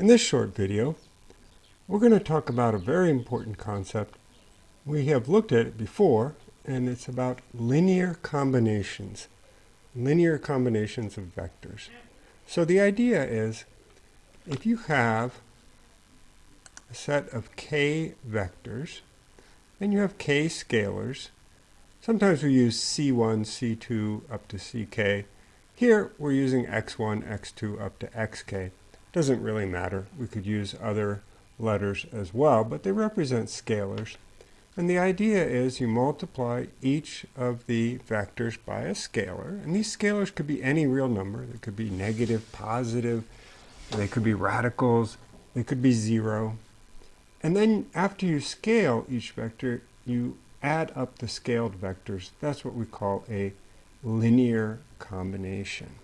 In this short video, we're going to talk about a very important concept. We have looked at it before, and it's about linear combinations. Linear combinations of vectors. So the idea is, if you have a set of k vectors, and you have k scalars, sometimes we use c1, c2 up to ck. Here we're using x1, x2 up to xk. Doesn't really matter. We could use other letters as well, but they represent scalars. And the idea is you multiply each of the vectors by a scalar. And these scalars could be any real number. They could be negative, positive. They could be radicals. They could be zero. And then after you scale each vector, you add up the scaled vectors. That's what we call a linear combination.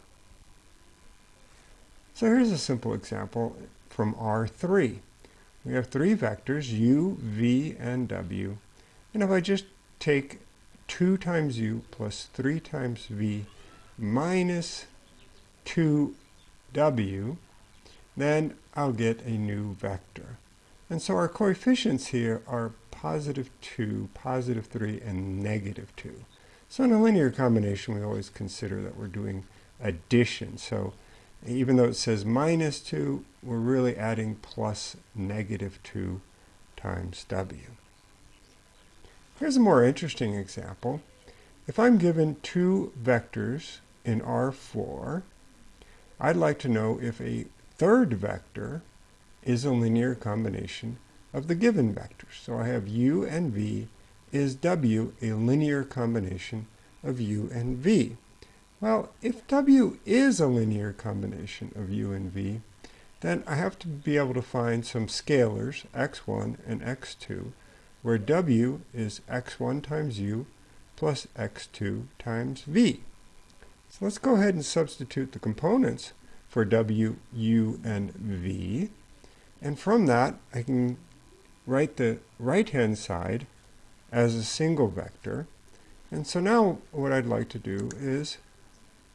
So here's a simple example from R3. We have three vectors, u, v, and w. And if I just take 2 times u plus 3 times v minus 2w, then I'll get a new vector. And so our coefficients here are positive 2, positive 3, and negative 2. So in a linear combination, we always consider that we're doing addition. So even though it says minus 2, we're really adding plus negative 2 times w. Here's a more interesting example. If I'm given two vectors in R4, I'd like to know if a third vector is a linear combination of the given vectors. So I have u and v. Is w a linear combination of u and v? Well, if w is a linear combination of u and v, then I have to be able to find some scalars, x1 and x2, where w is x1 times u plus x2 times v. So let's go ahead and substitute the components for w, u, and v. And from that, I can write the right-hand side as a single vector. And so now what I'd like to do is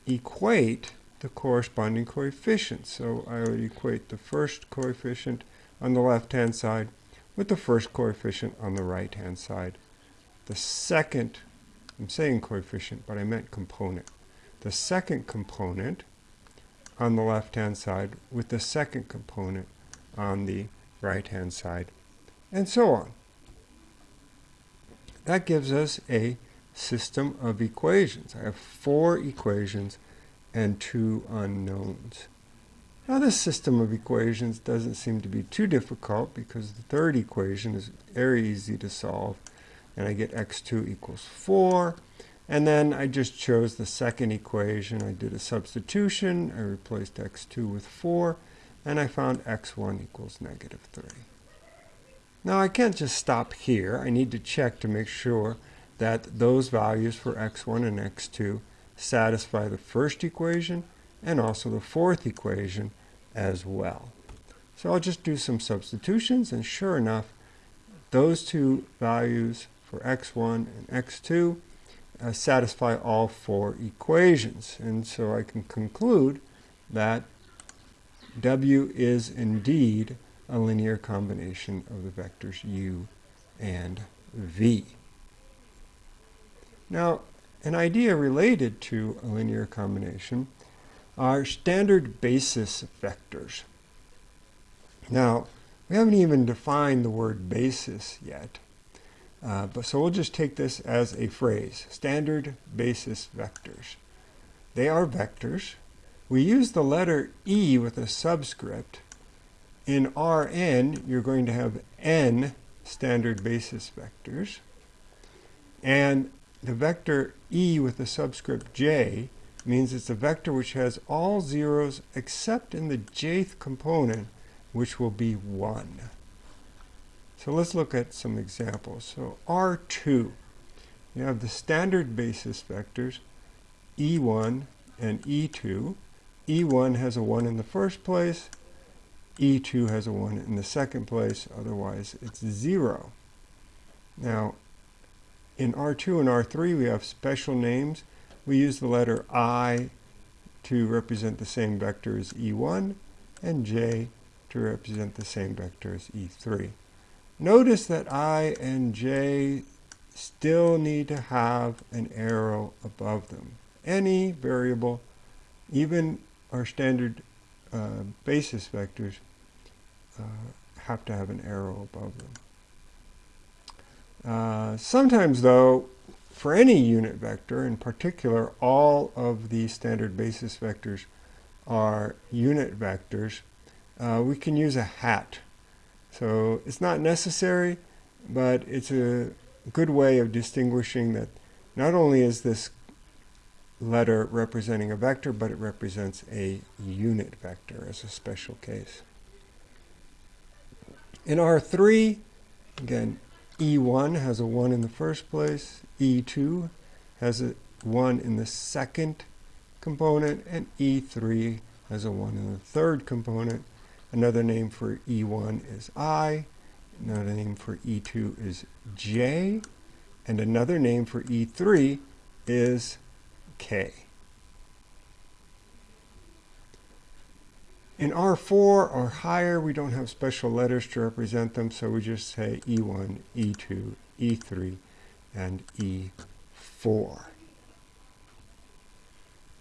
equate the corresponding coefficients. So I would equate the first coefficient on the left-hand side with the first coefficient on the right-hand side. The second, I'm saying coefficient, but I meant component. The second component on the left-hand side with the second component on the right-hand side, and so on. That gives us a system of equations. I have four equations and two unknowns. Now this system of equations doesn't seem to be too difficult because the third equation is very easy to solve and I get x2 equals 4 and then I just chose the second equation. I did a substitution. I replaced x2 with 4 and I found x1 equals negative 3. Now I can't just stop here. I need to check to make sure that those values for x1 and x2 satisfy the first equation and also the fourth equation as well. So I'll just do some substitutions and sure enough those two values for x1 and x2 uh, satisfy all four equations and so I can conclude that w is indeed a linear combination of the vectors u and v. Now, an idea related to a linear combination are standard basis vectors. Now, we haven't even defined the word basis yet, uh, but so we'll just take this as a phrase, standard basis vectors. They are vectors. We use the letter E with a subscript. In Rn, you're going to have n standard basis vectors. And the vector e with the subscript j means it's a vector which has all zeros except in the jth component, which will be 1. So let's look at some examples. So R2, you have the standard basis vectors E1 and E2. E1 has a 1 in the first place, E2 has a 1 in the second place, otherwise it's 0. Now, in R2 and R3 we have special names. We use the letter I to represent the same vector as E1 and J to represent the same vector as E3. Notice that I and J still need to have an arrow above them. Any variable, even our standard uh, basis vectors, uh, have to have an arrow above them. Uh, sometimes, though, for any unit vector, in particular, all of the standard basis vectors are unit vectors, uh, we can use a hat. So it's not necessary, but it's a good way of distinguishing that not only is this letter representing a vector, but it represents a unit vector as a special case. In R3, again, E1 has a 1 in the first place, E2 has a 1 in the second component, and E3 has a 1 in the third component. Another name for E1 is I, another name for E2 is J, and another name for E3 is K. In R4 or higher, we don't have special letters to represent them, so we just say E1, E2, E3, and E4.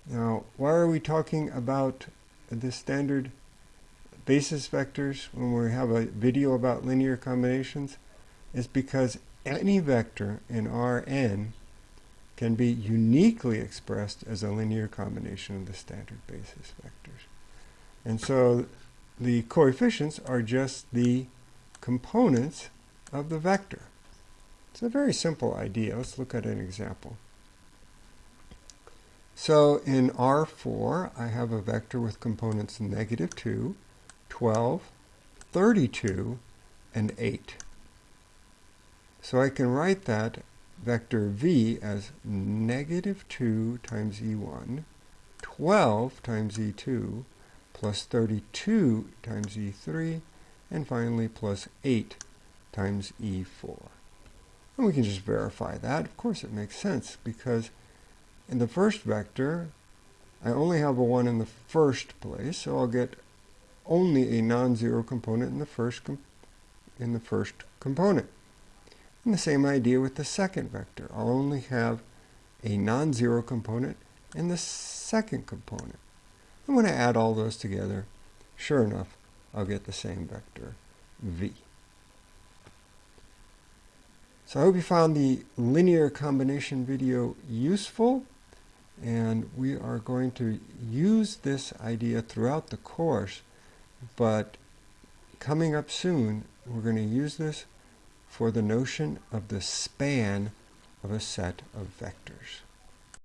Now, why are we talking about the standard basis vectors when we have a video about linear combinations? Is because any vector in Rn can be uniquely expressed as a linear combination of the standard basis vectors. And so the coefficients are just the components of the vector. It's a very simple idea. Let's look at an example. So in R4, I have a vector with components negative 2, 12, 32, and 8. So I can write that vector v as negative 2 times e1, 12 times e2, plus 32 times e3, and finally plus 8 times e4. And we can just verify that. Of course it makes sense because in the first vector, I only have a 1 in the first place, so I'll get only a non-zero component in the first in the first component. And the same idea with the second vector. I'll only have a non-zero component in the second component. And when I add all those together, sure enough, I'll get the same vector, v. So I hope you found the linear combination video useful. And we are going to use this idea throughout the course. But coming up soon, we're going to use this for the notion of the span of a set of vectors.